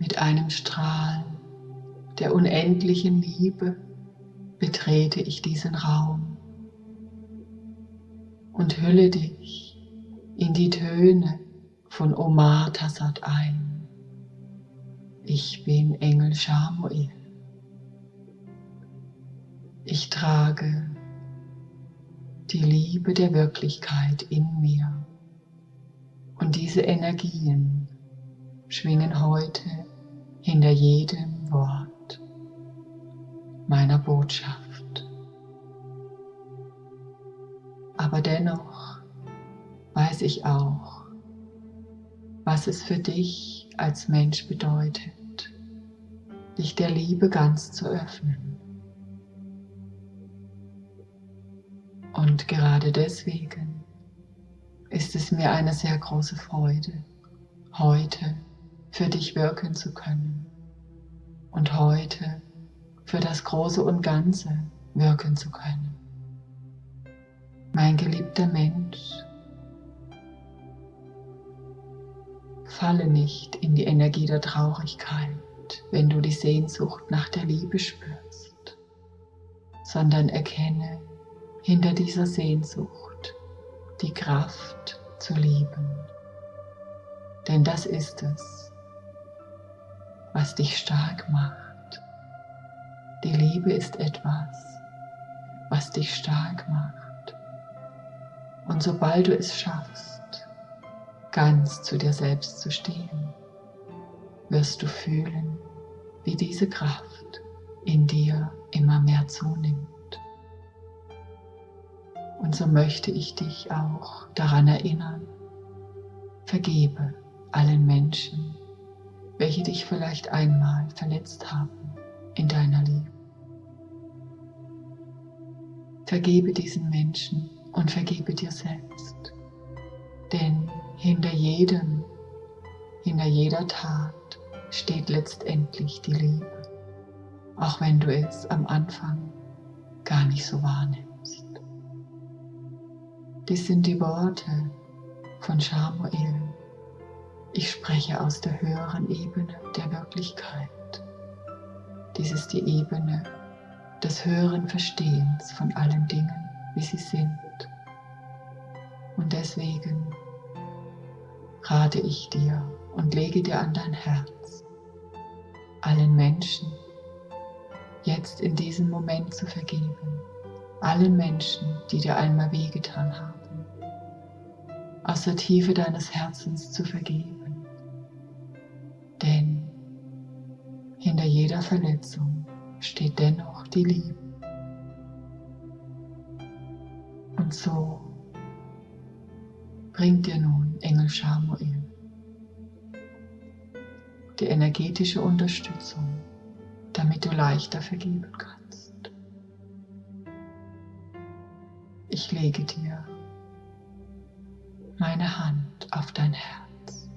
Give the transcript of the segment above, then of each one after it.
Mit einem Strahl der unendlichen Liebe betrete ich diesen Raum und hülle dich in die Töne von Omar Tassad ein. Ich bin Engel Shamuel. Ich trage die Liebe der Wirklichkeit in mir. Und diese Energien schwingen heute hinter jedem Wort meiner Botschaft. Aber dennoch weiß ich auch, was es für dich als Mensch bedeutet, dich der Liebe ganz zu öffnen. Und gerade deswegen ist es mir eine sehr große Freude, heute für dich wirken zu können und heute für das Große und Ganze wirken zu können. Mein geliebter Mensch, falle nicht in die Energie der Traurigkeit, wenn du die Sehnsucht nach der Liebe spürst, sondern erkenne, hinter dieser Sehnsucht die Kraft zu lieben. Denn das ist es, was dich stark macht. Die Liebe ist etwas, was dich stark macht. Und sobald du es schaffst, ganz zu dir selbst zu stehen, wirst du fühlen, wie diese Kraft in dir immer mehr zunimmt. Und so möchte ich dich auch daran erinnern, vergebe allen Menschen, welche dich vielleicht einmal verletzt haben in deiner Liebe. Vergebe diesen Menschen und vergebe dir selbst, denn hinter jedem, hinter jeder Tat steht letztendlich die Liebe, auch wenn du es am Anfang gar nicht so wahrnimmst. Dies sind die Worte von Shamuel. Ich spreche aus der höheren Ebene der Wirklichkeit. Dies ist die Ebene des höheren Verstehens von allen Dingen, wie sie sind. Und deswegen rate ich dir und lege dir an dein Herz, allen Menschen jetzt in diesem Moment zu vergeben, allen Menschen, die dir einmal wehgetan haben aus der Tiefe deines Herzens zu vergeben. Jeder Verletzung steht dennoch die Liebe. Und so bringt dir nun Engel Schamuel die energetische Unterstützung, damit du leichter vergeben kannst. Ich lege dir meine Hand auf dein Herz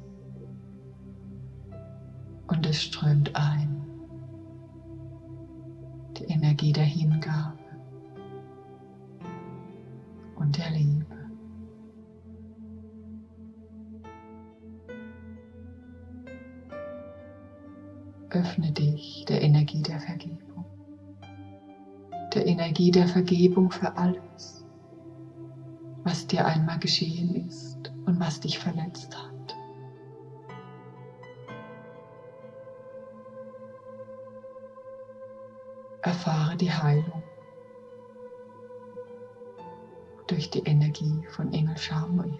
und es strömt ein, Energie der Hingabe und der Liebe. Öffne dich der Energie der Vergebung, der Energie der Vergebung für alles was dir einmal geschehen ist und was dich verletzt hat. Erfahre die Heilung durch die Energie von Engel Shamuel.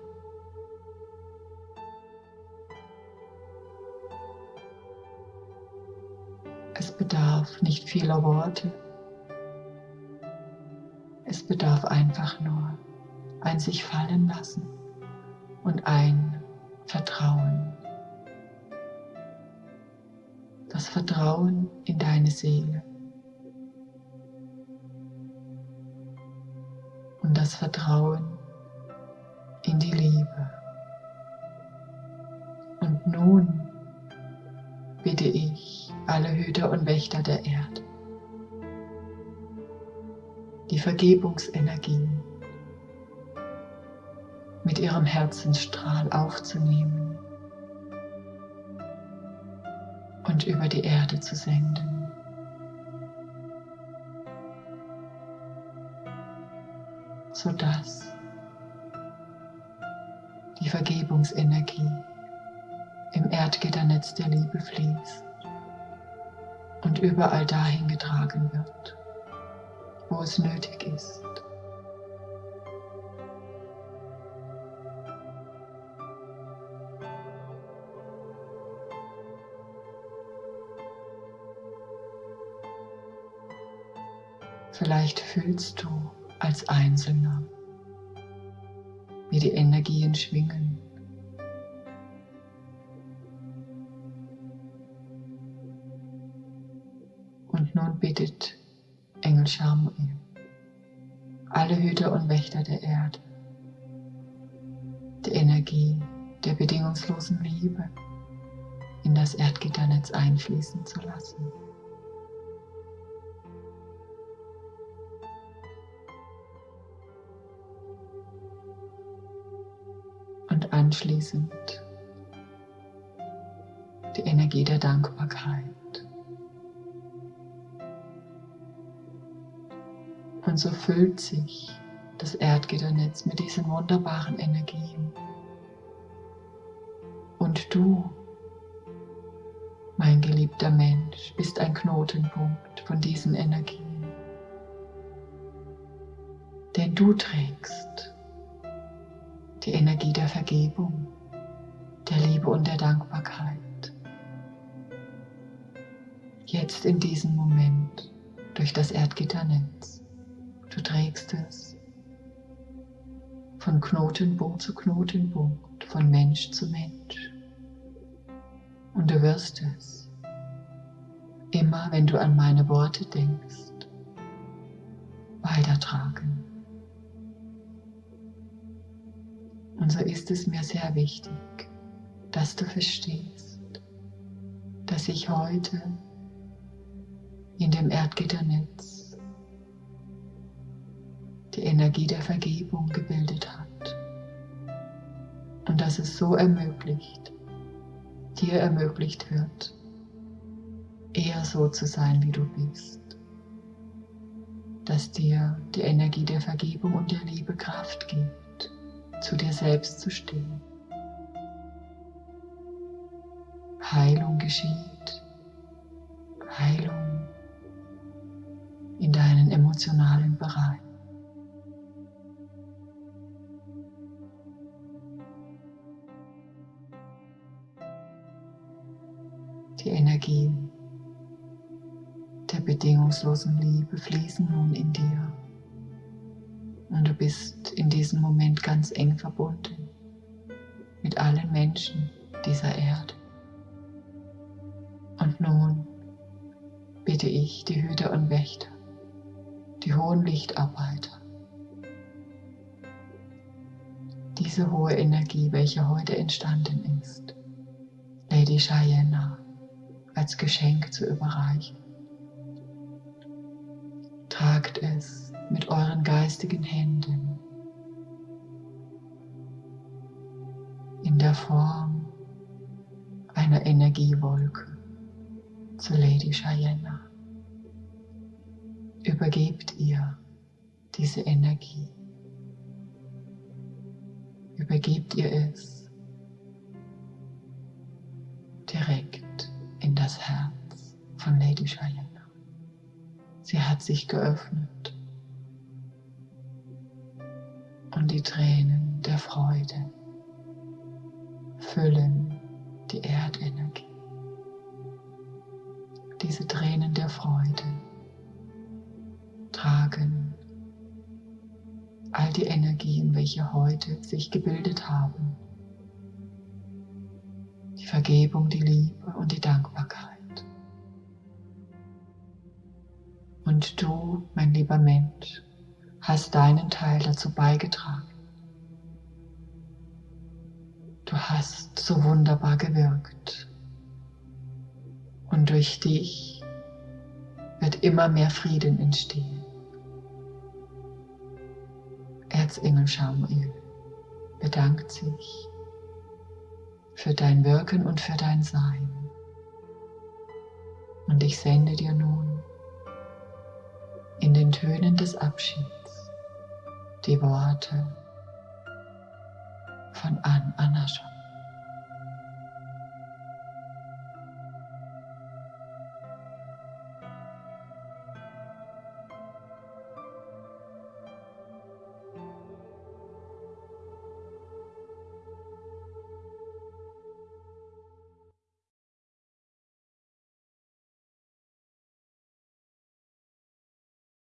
Es bedarf nicht vieler Worte. Es bedarf einfach nur ein sich fallen lassen und ein Vertrauen. Das Vertrauen in deine Seele. Das Vertrauen in die Liebe. Und nun bitte ich alle Hüter und Wächter der Erde, die Vergebungsenergien mit ihrem Herzensstrahl aufzunehmen und über die Erde zu senden. Sodass die Vergebungsenergie im Erdgitternetz der Liebe fließt und überall dahin getragen wird, wo es nötig ist. Vielleicht fühlst du als Einzelner, wie die Energien schwingen. Und nun bittet Engel Schamuel alle Hüter und Wächter der Erde, die Energie der bedingungslosen Liebe in das Erdgitternetz einfließen zu lassen. Anschließend die Energie der Dankbarkeit. Und so füllt sich das Erdgitternetz mit diesen wunderbaren Energien. Und du, mein geliebter Mensch, bist ein Knotenpunkt von diesen Energien. Denn du trägst die Energie der Vergebung, der Liebe und der Dankbarkeit. Jetzt in diesem Moment durch das Erdgitternetz. Du trägst es von Knotenpunkt zu Knotenpunkt, von Mensch zu Mensch. Und du wirst es immer, wenn du an meine Worte denkst, weitertragen. Und so ist es mir sehr wichtig, dass du verstehst, dass sich heute in dem Erdgitternetz die Energie der Vergebung gebildet hat. Und dass es so ermöglicht, dir ermöglicht wird, eher so zu sein, wie du bist, dass dir die Energie der Vergebung und der Liebe Kraft gibt zu dir selbst zu stehen. Heilung geschieht. Heilung in deinen emotionalen Bereich. Die Energien der bedingungslosen Liebe fließen nun in dir. Und du bist in diesem Moment ganz eng verbunden mit allen Menschen dieser Erde. Und nun bitte ich die Hüter und Wächter, die hohen Lichtarbeiter, diese hohe Energie, welche heute entstanden ist, Lady Cheyenne als Geschenk zu überreichen. Tragt es mit euren geistigen Händen in der Form einer Energiewolke zu Lady Cheyenne. Übergebt ihr diese Energie. Übergebt ihr es direkt in das Herz von Lady Cheyenne. Sie hat sich geöffnet und die Tränen der Freude füllen die Erdenergie. Diese Tränen der Freude tragen all die Energien, welche heute sich gebildet haben. Die Vergebung, die Liebe und die Dankbarkeit. Und du, mein lieber Mensch, hast deinen Teil dazu beigetragen. Du hast so wunderbar gewirkt. Und durch dich wird immer mehr Frieden entstehen. Erzengel Samuel bedankt sich für dein Wirken und für dein Sein. Und ich sende dir nun in den Tönen des Abschieds die Worte von An Anasham.